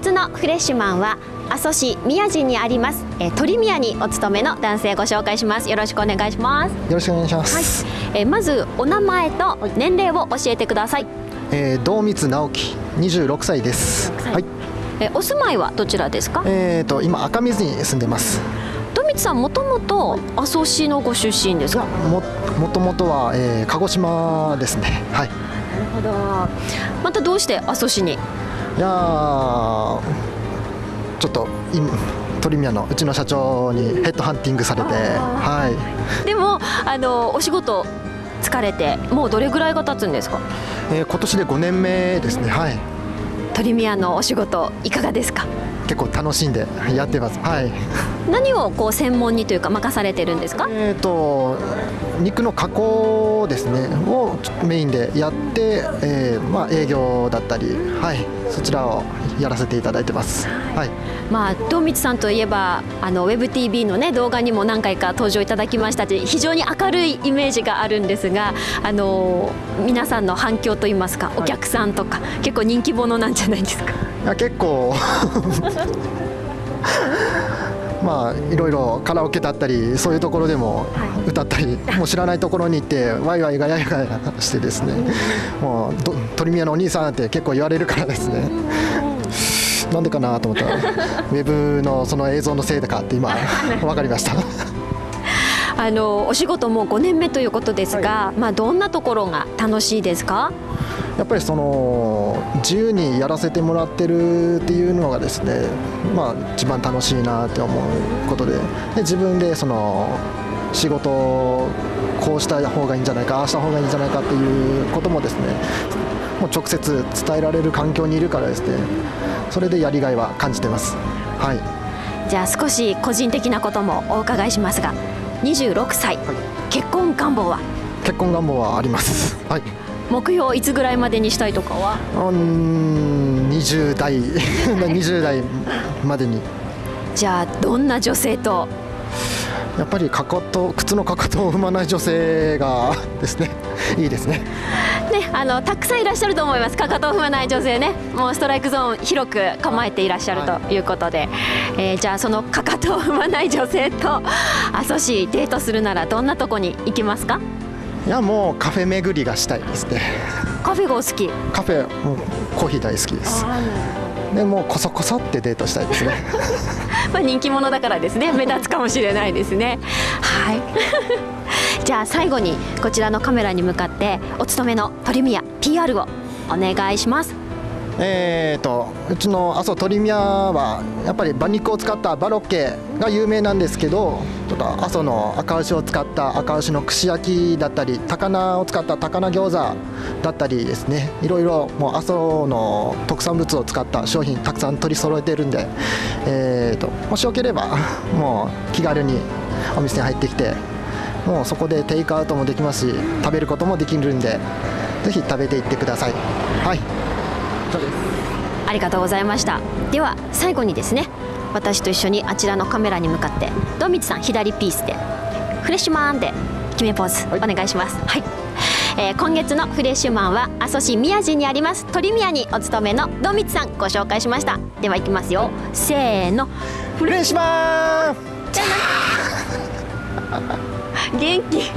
月のフレッシュマンは阿蘇市宮地にありますえー鳥宮にお勤めの男性ご紹介しますよろしくお願いしますよろしくお願いします。えーまずお名前と年齢を教えてください、えー、道光直樹、26歳です。26歳はい。えーお住まいはどちらですか？えーと今赤水に住んでます。富光さんもともと阿蘇市のご出身ですか？ももともとは、えー、鹿児島ですね。はい。なるほどまたどうして阿蘇市に？いやーちょっと今鳥宮のうちの社長にヘッドハンティングされて、はい。でもあのお仕事疲れてもうどれぐらいが経つんですか？えー、今年で5年目ですね。はい。鳥宮のお仕事いかがですか？結構楽しんでやってます。はい。何をこう専門にというか任されてるんですか？えー、と肉の加工ですねをメインでやって、えーまあ、営業だったり、はい、そちらをやらせていただいてます。はい、まあ道光さんといえばあの WebTV のね動画にも何回か登場いただきましたし非常に明るいイメージがあるんですがあの皆さんの反響といいますかお客さんとか、結構人気者なんじゃないですか？いや結構。まあいろいろカラオケだったりそういうところでも歌ったり、もう知らないところに行って ワイワイガヤガヤしてですね。もうど鳥宮のお兄さんって結構言われるからですねなんでかなと思ったら ウェブのその映像のせいかって今分かりました。あのお仕事も5年目ということですが、まあどんなところが楽しいですか？やっぱりその自由にやらせてもらってるっていうのがですねまあ一番楽しいなって思うことでで自分でその仕事をこうした方がいいんじゃないかああした方がいいんじゃないかっていうこともですねもう直接伝えられる環境にいるからですね。それでやりがいは感じてます。はい。じゃあ少し個人的なこともお伺いしますが26歳、結婚願望は？結婚願望はあります。はい。目標いつぐらいまでにしたいとかは？うーん20代。20代までに。じゃあどんな女性とやっぱりかかと靴のかかとを踏まない女性がですね いいですね。ね、あのたくさんいらっしゃると思います。かかとを踏まない女性ねもうストライクゾーン広く構えていらっしゃるとい。うことで、えーじゃあそのかかとを踏まない女性と阿蘇市デートするならどんなとこに行きますか？いやもうカフェ巡りがしたいですね。カフェがお好き？カフェもうコーヒー大好きですでもうこそこそってデートしたいですね。まあ人気者だからですね。目立つかもしれないですね。はい。じゃあ最後にこちらのカメラに向かってお勤めの鳥宮 PR をお願いします。えーとうちの阿蘇鳥宮はやっぱり馬肉を使ったバロッケが有名なんですけどちょっと阿蘇の赤牛を使った赤牛の串焼きだったり高菜を使った高菜餃子だったりですねいろいろもう阿蘇の特産物を使った商品たくさん取り揃えてるんで、えーともしよければ もう気軽にお店に入ってきてもうそこでテイクアウトもできますし食べることもできるんでぜひ食べていってください。はい。そうです。ありがとうございました。では最後にですね私と一緒にあちらのカメラに向かってドミツさん左ピースでフレッシュマンで決めポーズお願いします。はい、えー今月のフレッシュマンは阿蘇市宮地にあります鳥宮にお勤めのドミツさんご紹介しました。ではいきますよ。せーの。フレッシュマン。元気